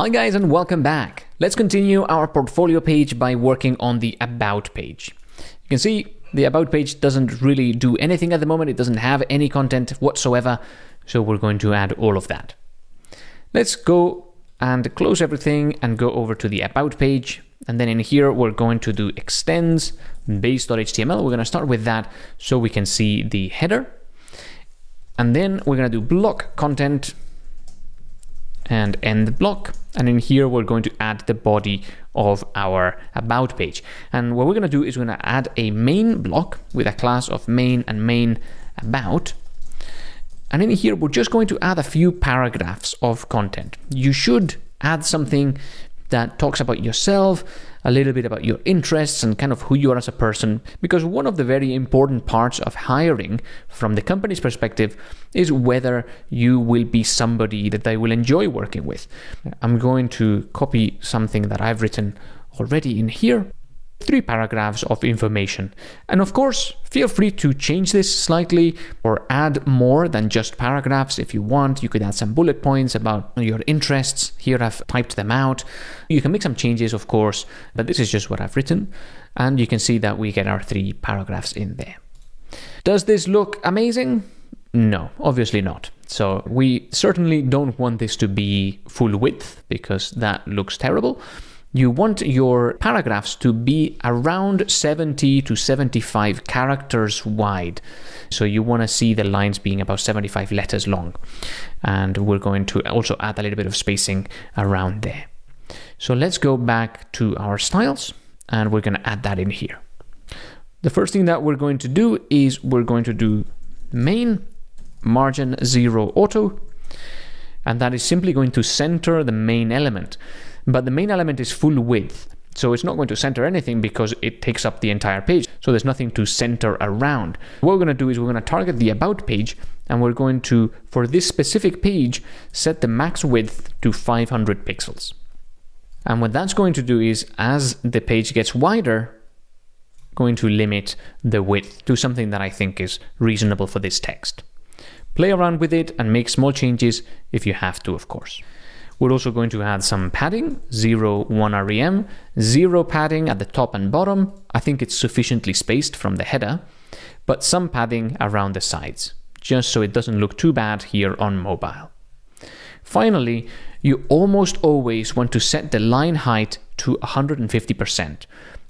Hi guys and welcome back. Let's continue our portfolio page by working on the About page. You can see the About page doesn't really do anything at the moment. It doesn't have any content whatsoever. So we're going to add all of that. Let's go and close everything and go over to the About page. And then in here, we're going to do extends base.html. We're going to start with that so we can see the header. And then we're going to do block content and end the block. And in here, we're going to add the body of our about page. And what we're going to do is we're going to add a main block with a class of main and main about. And in here, we're just going to add a few paragraphs of content. You should add something that talks about yourself, a little bit about your interests and kind of who you are as a person. Because one of the very important parts of hiring from the company's perspective is whether you will be somebody that they will enjoy working with. I'm going to copy something that I've written already in here three paragraphs of information. And of course, feel free to change this slightly or add more than just paragraphs if you want. You could add some bullet points about your interests. Here I've typed them out. You can make some changes, of course, but this is just what I've written. And you can see that we get our three paragraphs in there. Does this look amazing? No, obviously not. So we certainly don't want this to be full width because that looks terrible you want your paragraphs to be around 70 to 75 characters wide. So you want to see the lines being about 75 letters long. And we're going to also add a little bit of spacing around there. So let's go back to our styles and we're going to add that in here. The first thing that we're going to do is we're going to do main margin zero auto and that is simply going to center the main element but the main element is full width. So it's not going to center anything because it takes up the entire page. So there's nothing to center around. What we're going to do is we're going to target the about page and we're going to, for this specific page, set the max width to 500 pixels. And what that's going to do is as the page gets wider, going to limit the width to something that I think is reasonable for this text. Play around with it and make small changes if you have to, of course. We're also going to add some padding, 0, 1 rem, 0 padding at the top and bottom. I think it's sufficiently spaced from the header, but some padding around the sides, just so it doesn't look too bad here on mobile. Finally, you almost always want to set the line height to 150%.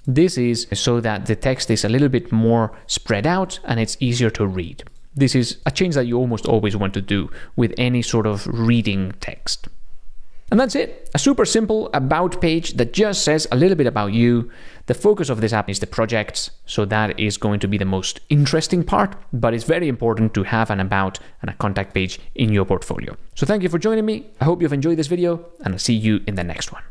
This is so that the text is a little bit more spread out and it's easier to read. This is a change that you almost always want to do with any sort of reading text. And that's it. A super simple about page that just says a little bit about you. The focus of this app is the projects, so that is going to be the most interesting part, but it's very important to have an about and a contact page in your portfolio. So thank you for joining me. I hope you've enjoyed this video and I'll see you in the next one.